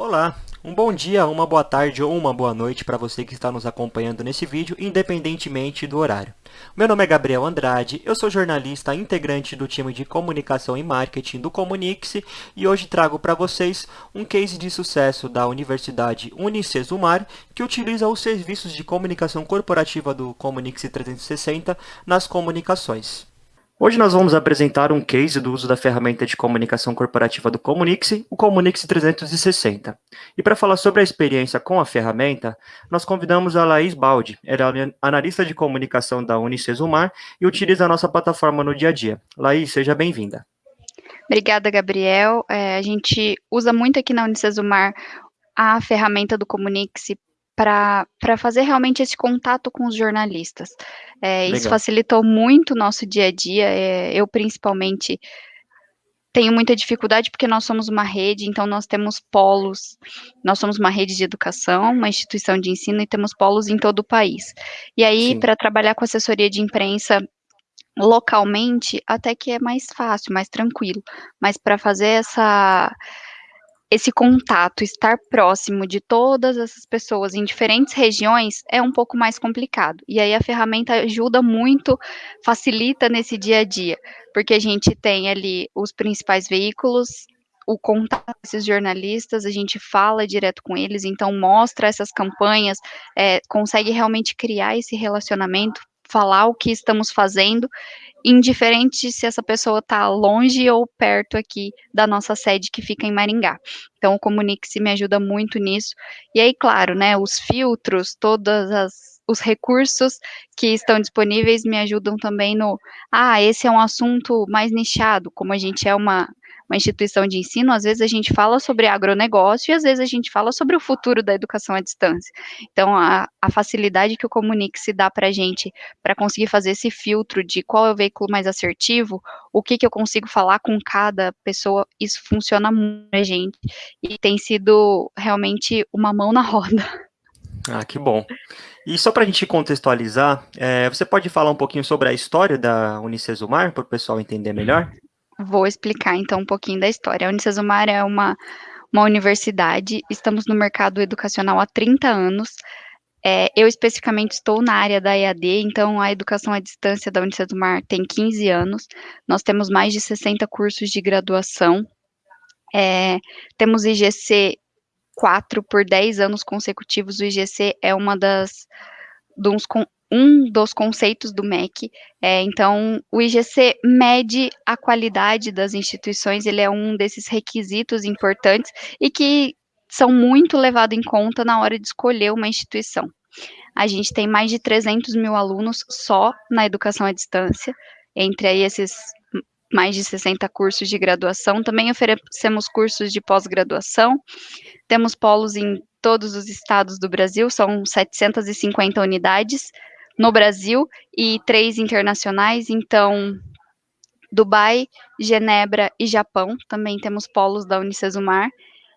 Olá, um bom dia, uma boa tarde ou uma boa noite para você que está nos acompanhando nesse vídeo, independentemente do horário. Meu nome é Gabriel Andrade, eu sou jornalista integrante do time de comunicação e marketing do Comunix e hoje trago para vocês um case de sucesso da Universidade Unicesumar que utiliza os serviços de comunicação corporativa do Comunix 360 nas comunicações. Hoje nós vamos apresentar um case do uso da ferramenta de comunicação corporativa do Comunix, o Comunix 360. E para falar sobre a experiência com a ferramenta, nós convidamos a Laís Baldi, ela é analista de comunicação da Unicesumar e utiliza a nossa plataforma no dia a dia. Laís, seja bem-vinda. Obrigada, Gabriel. É, a gente usa muito aqui na Unicesumar a ferramenta do Comunix para fazer realmente esse contato com os jornalistas. É, isso facilitou muito o nosso dia a dia, é, eu principalmente tenho muita dificuldade porque nós somos uma rede, então nós temos polos, nós somos uma rede de educação, uma instituição de ensino e temos polos em todo o país. E aí, para trabalhar com assessoria de imprensa localmente, até que é mais fácil, mais tranquilo, mas para fazer essa esse contato, estar próximo de todas essas pessoas em diferentes regiões é um pouco mais complicado. E aí a ferramenta ajuda muito, facilita nesse dia a dia, porque a gente tem ali os principais veículos, o contato desses jornalistas, a gente fala direto com eles, então mostra essas campanhas, é, consegue realmente criar esse relacionamento, falar o que estamos fazendo, indiferente se essa pessoa está longe ou perto aqui da nossa sede que fica em Maringá. Então, o Comunique-se me ajuda muito nisso. E aí, claro, né, os filtros, todas as os recursos que estão disponíveis me ajudam também no, ah, esse é um assunto mais nichado, como a gente é uma uma instituição de ensino, às vezes a gente fala sobre agronegócio e às vezes a gente fala sobre o futuro da educação à distância. Então, a, a facilidade que o Comunique se dá para a gente para conseguir fazer esse filtro de qual é o veículo mais assertivo, o que, que eu consigo falar com cada pessoa, isso funciona muito a gente e tem sido realmente uma mão na roda. Ah, que bom. E só para a gente contextualizar, é, você pode falar um pouquinho sobre a história da Unicesumar, para o pessoal entender melhor? Vou explicar então um pouquinho da história. A Unicesumar é uma, uma universidade, estamos no mercado educacional há 30 anos. É, eu especificamente estou na área da EAD, então a educação à distância da Unicesumar tem 15 anos. Nós temos mais de 60 cursos de graduação. É, temos IGC 4 por 10 anos consecutivos. O IGC é uma das dos, um dos conceitos do MEC. É, então, o IGC mede a qualidade das instituições, ele é um desses requisitos importantes e que são muito levados em conta na hora de escolher uma instituição. A gente tem mais de 300 mil alunos só na educação à distância, entre aí esses mais de 60 cursos de graduação. Também oferecemos cursos de pós-graduação. Temos polos em todos os estados do Brasil, são 750 unidades no Brasil e três internacionais, então Dubai, Genebra e Japão, também temos polos da Unicesumar.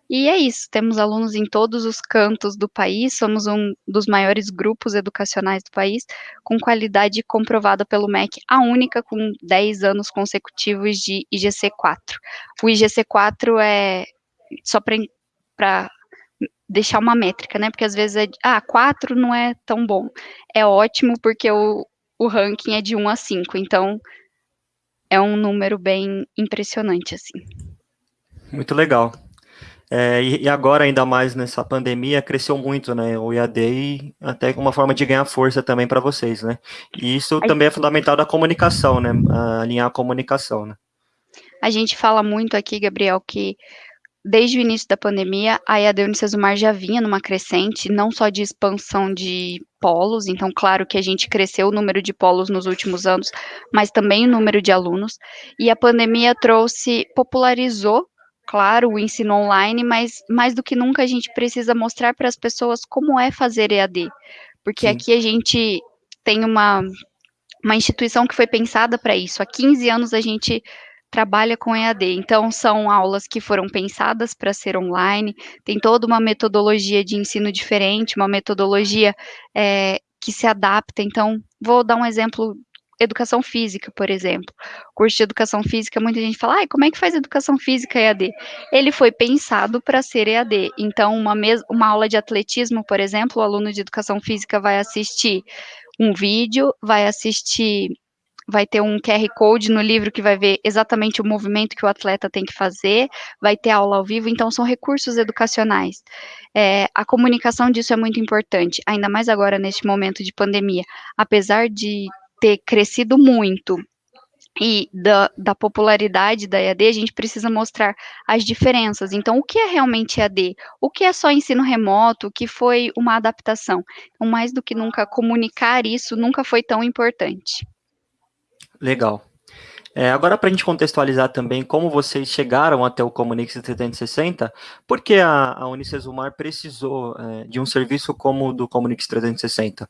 E é isso, temos alunos em todos os cantos do país, somos um dos maiores grupos educacionais do país, com qualidade comprovada pelo MEC, a única com 10 anos consecutivos de IGC4. O IGC4 é, só para deixar uma métrica, né? Porque às vezes é, ah, 4 não é tão bom. É ótimo porque o, o ranking é de 1 a 5, então é um número bem impressionante, assim. Muito legal. É, e, agora, ainda mais nessa pandemia, cresceu muito, né? O IAD e até uma forma de ganhar força também para vocês, né? E isso também é fundamental da comunicação, né? Alinhar a comunicação, né? A gente fala muito aqui, Gabriel, que desde o início da pandemia, a EAD Unicesumar já vinha numa crescente, não só de expansão de polos, então, claro que a gente cresceu o número de polos nos últimos anos, mas também o número de alunos, e a pandemia trouxe, popularizou, claro, o ensino online, mas mais do que nunca a gente precisa mostrar para as pessoas como é fazer EAD, porque Sim. aqui a gente tem uma, uma instituição que foi pensada para isso, há 15 anos a gente trabalha com EAD. Então, são aulas que foram pensadas para ser online, tem toda uma metodologia de ensino diferente, uma metodologia é, que se adapta. Então, vou dar um exemplo educação física, por exemplo. Curso de educação física, muita gente fala, ah, como é que faz educação física EAD? Ele foi pensado para ser EAD. Então, uma, uma aula de atletismo, por exemplo, o aluno de educação física vai assistir um vídeo, vai assistir vai ter um QR Code no livro que vai ver exatamente o movimento que o atleta tem que fazer, vai ter aula ao vivo, então são recursos educacionais. É, a comunicação disso é muito importante, ainda mais agora neste momento de pandemia. Apesar de ter crescido muito e da, da, popularidade da EAD, a gente precisa mostrar as diferenças. Então, o que é realmente EAD? O que é só ensino remoto? O que foi uma adaptação? Então, mais do que nunca, comunicar isso nunca foi tão importante. Legal. É, agora, para a gente contextualizar também como vocês chegaram até o Comunix 360, por que a, a Unicesumar precisou é, de um serviço como o do Comunix 360?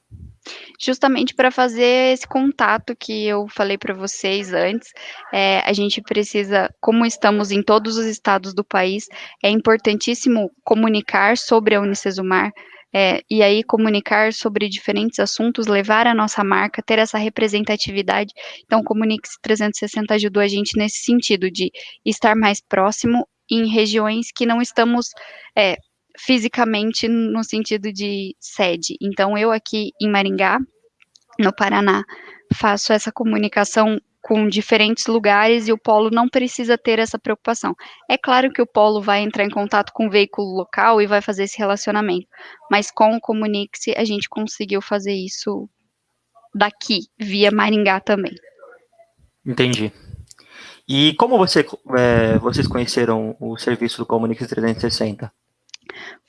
Justamente para fazer esse contato que eu falei para vocês antes, é, a gente precisa, como estamos em todos os estados do país, é importantíssimo comunicar sobre a Unicesumar, é, e aí comunicar sobre diferentes assuntos, levar a nossa marca, ter essa representatividade. Então, Comunix 360 ajudou a gente nesse sentido de estar mais próximo em regiões que não estamos é, fisicamente no sentido de sede. Então, eu aqui em Maringá, no Paraná, faço essa comunicação com diferentes lugares e o polo não precisa ter essa preocupação. É claro que o polo vai entrar em contato com o veículo local e vai fazer esse relacionamento, mas com o Comunique-se a gente conseguiu fazer isso daqui, via Maringá também. Entendi. E como você, é, vocês conheceram o serviço do Comunique 360?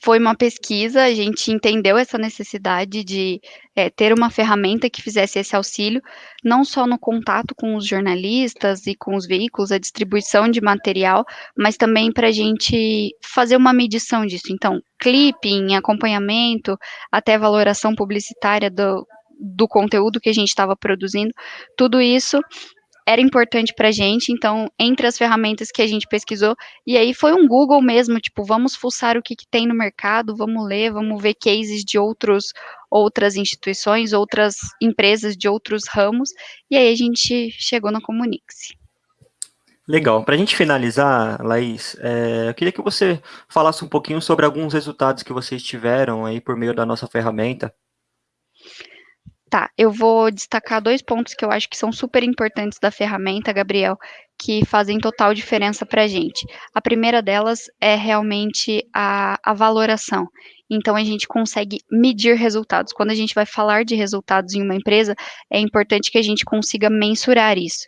Foi uma pesquisa, a gente entendeu essa necessidade de é, ter uma ferramenta que fizesse esse auxílio, não só no contato com os jornalistas e com os veículos, a distribuição de material, mas também para a gente fazer uma medição disso. Então, clipping, acompanhamento, até valoração publicitária do, do conteúdo que a gente estava produzindo, tudo isso era importante para a gente, então, entre as ferramentas que a gente pesquisou, e aí foi um Google mesmo, tipo, vamos fuçar o que, que tem no mercado, vamos ler, vamos ver cases de outros, outras instituições, outras empresas de outros ramos, e aí a gente chegou na Comunix. Legal. Para a gente finalizar, Laís, é, eu queria que você falasse um pouquinho sobre alguns resultados que vocês tiveram aí por meio da nossa ferramenta. Tá, eu vou destacar dois pontos que eu acho que são super importantes da ferramenta, Gabriel, que fazem total diferença para a gente. A primeira delas é realmente a, a valoração. Então, a gente consegue medir resultados. Quando a gente vai falar de resultados em uma empresa, é importante que a gente consiga mensurar isso.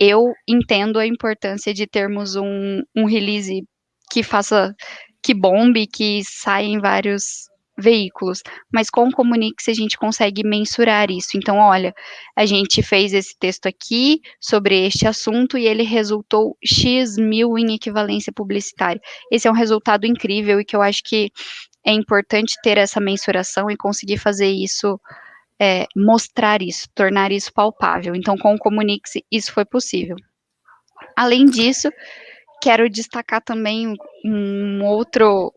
Eu entendo a importância de termos um, um release que faça, que bombe, que saia em vários veículos, mas com o Comunix a gente consegue mensurar isso. Então, olha, a gente fez esse texto aqui sobre este assunto e ele resultou X mil em equivalência publicitária. Esse é um resultado incrível e que eu acho que é importante ter essa mensuração e conseguir fazer isso, é, mostrar isso, tornar isso palpável. Então, com o Comunix isso foi possível. Além disso, quero destacar também um outro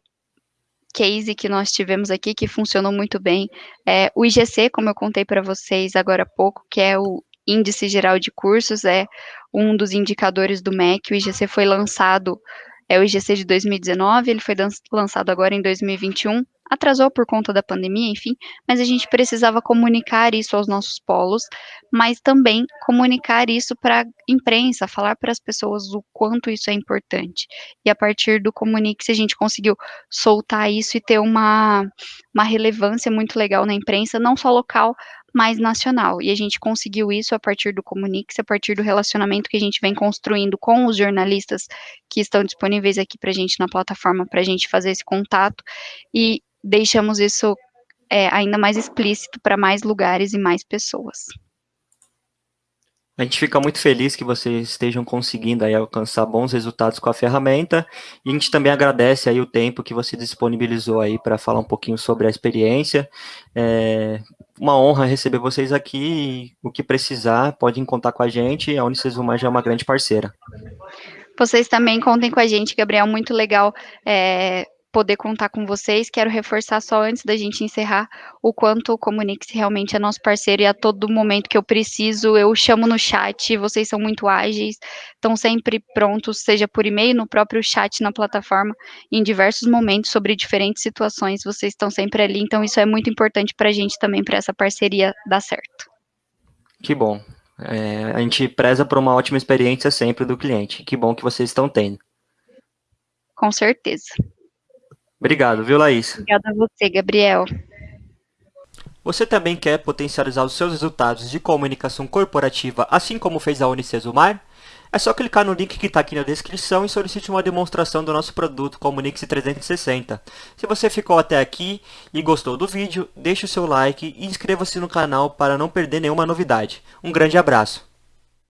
case que nós tivemos aqui que funcionou muito bem. É, o IGC, como eu contei para vocês agora há pouco, que é o Índice Geral de Cursos, é um dos indicadores do MEC. O IGC foi lançado, é o IGC de 2019, ele foi lançado agora em 2021 atrasou por conta da pandemia, enfim, mas a gente precisava comunicar isso aos nossos polos, mas também comunicar isso para a imprensa, falar para as pessoas o quanto isso é importante. E a partir do Comunix a gente conseguiu soltar isso e ter uma, uma relevância muito legal na imprensa, não só local, mais nacional. E a gente conseguiu isso a partir do Comunix, a partir do relacionamento que a gente vem construindo com os jornalistas que estão disponíveis aqui para a gente na plataforma, para a gente fazer esse contato. E deixamos isso é, ainda mais explícito para mais lugares e mais pessoas. A gente fica muito feliz que vocês estejam conseguindo aí alcançar bons resultados com a ferramenta e a gente também agradece aí o tempo que você disponibilizou aí para falar um pouquinho sobre a experiência. É uma honra receber vocês aqui o que precisar, podem contar com a gente, a Unicesumar já é uma grande parceira. Vocês também contem com a gente, Gabriel, muito legal é, poder contar com vocês. Quero reforçar só antes da gente encerrar o quanto o Comunix realmente é nosso parceiro e a todo momento que eu preciso, eu chamo no chat, vocês são muito ágeis, estão sempre prontos, seja por e-mail, no próprio chat na plataforma, em diversos momentos sobre diferentes situações, vocês estão sempre ali, então isso é muito importante para a gente também, para essa parceria dar certo. Que bom. É, a gente preza por uma ótima experiência sempre do cliente. Que bom que vocês estão tendo. Com certeza. Obrigado, viu, Laís? Obrigada a você, Gabriel. Você também quer potencializar os seus resultados de comunicação corporativa, assim como fez a Unicesumar? É só clicar no link que está aqui na descrição e solicite uma demonstração do nosso produto Comunix 360. Se você ficou até aqui e gostou do vídeo, deixe o seu like e inscreva-se no canal para não perder nenhuma novidade. Um grande abraço!